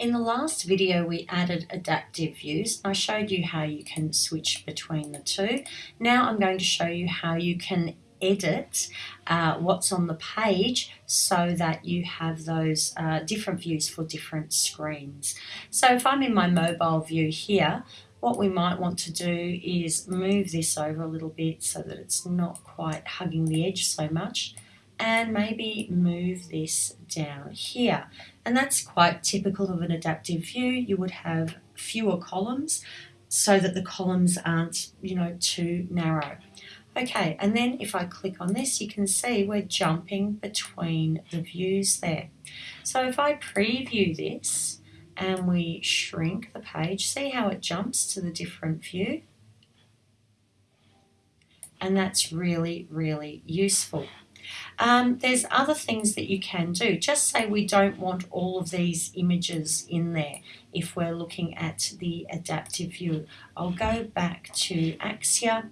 In the last video we added adaptive views. I showed you how you can switch between the two. Now I'm going to show you how you can edit uh, what's on the page so that you have those uh, different views for different screens. So if I'm in my mobile view here, what we might want to do is move this over a little bit so that it's not quite hugging the edge so much and maybe move this down here. And that's quite typical of an adaptive view. You would have fewer columns so that the columns aren't, you know, too narrow. Okay, and then if I click on this, you can see we're jumping between the views there. So if I preview this and we shrink the page, see how it jumps to the different view? And that's really, really useful. Um, there's other things that you can do. Just say we don't want all of these images in there if we're looking at the adaptive view. I'll go back to Axure.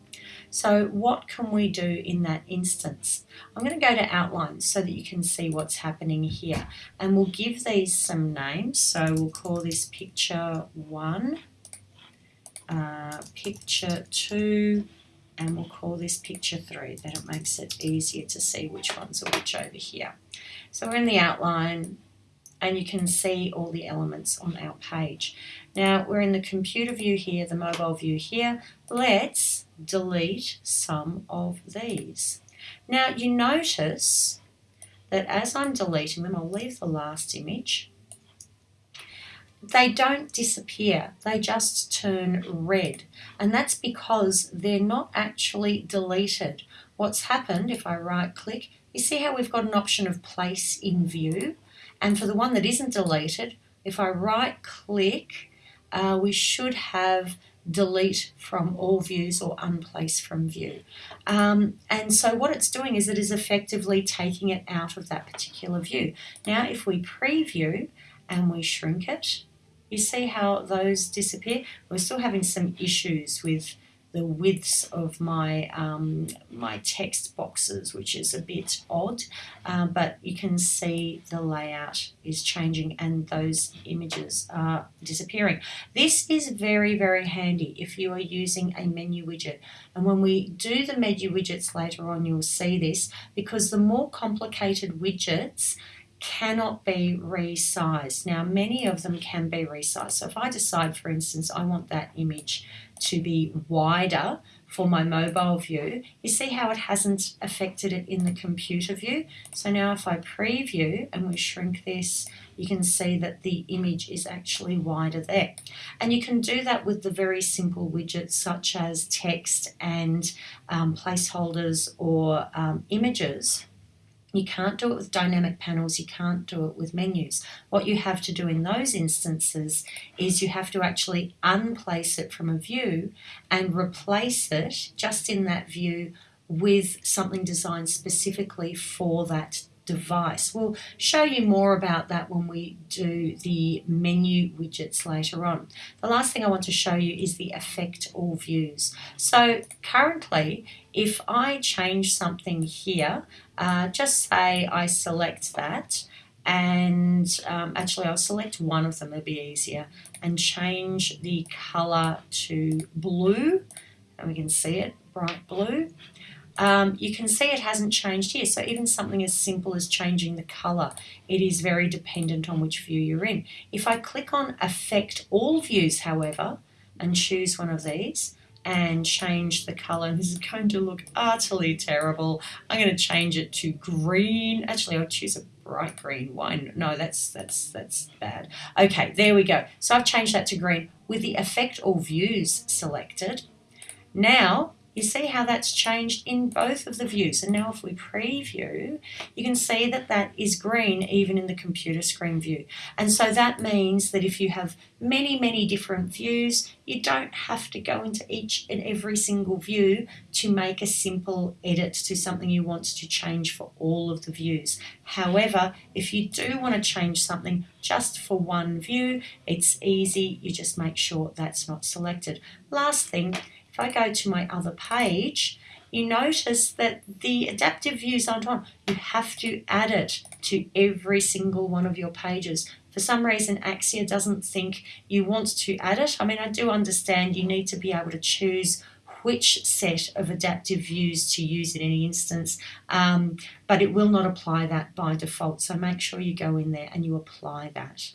So what can we do in that instance? I'm going to go to outline so that you can see what's happening here. And we'll give these some names. So we'll call this picture one, uh, picture two, and we'll call this picture 3 that it makes it easier to see which ones are which over here. So we're in the outline and you can see all the elements on our page. Now we're in the computer view here, the mobile view here. Let's delete some of these. Now you notice that as I'm deleting them, I'll leave the last image they don't disappear, they just turn red. And that's because they're not actually deleted. What's happened, if I right click, you see how we've got an option of place in view? And for the one that isn't deleted, if I right click, uh, we should have delete from all views or unplace from view. Um, and so what it's doing is it is effectively taking it out of that particular view. Now if we preview and we shrink it, you see how those disappear? We're still having some issues with the widths of my um, my text boxes, which is a bit odd, um, but you can see the layout is changing and those images are disappearing. This is very, very handy if you are using a menu widget. And when we do the menu widgets later on, you'll see this because the more complicated widgets, cannot be resized. Now, many of them can be resized. So if I decide, for instance, I want that image to be wider for my mobile view, you see how it hasn't affected it in the computer view. So now if I preview and we shrink this, you can see that the image is actually wider there. And you can do that with the very simple widgets such as text and um, placeholders or um, images. You can't do it with dynamic panels, you can't do it with menus. What you have to do in those instances is you have to actually unplace it from a view and replace it just in that view with something designed specifically for that device. We'll show you more about that when we do the menu widgets later on. The last thing I want to show you is the affect all views. So currently, if I change something here, uh, just say I select that and um, actually I'll select one of them, it'll be easier, and change the color to blue, and we can see it, bright blue um, you can see it hasn't changed here. So even something as simple as changing the color, it is very dependent on which view you're in. If I click on affect all views, however, and choose one of these, and change the color. This is going to look utterly terrible. I'm going to change it to green. Actually, I'll choose a bright green one. No, that's that's that's bad. Okay, there we go. So I've changed that to green with the affect all views selected. Now you see how that's changed in both of the views. And now if we preview, you can see that that is green even in the computer screen view. And so that means that if you have many, many different views, you don't have to go into each and every single view to make a simple edit to something you want to change for all of the views. However, if you do want to change something just for one view, it's easy. You just make sure that's not selected. Last thing, if I go to my other page, you notice that the adaptive views aren't on. You have to add it to every single one of your pages for some reason Axure doesn't think you want to add it. I mean, I do understand you need to be able to choose which set of adaptive views to use in any instance, um, but it will not apply that by default. So make sure you go in there and you apply that.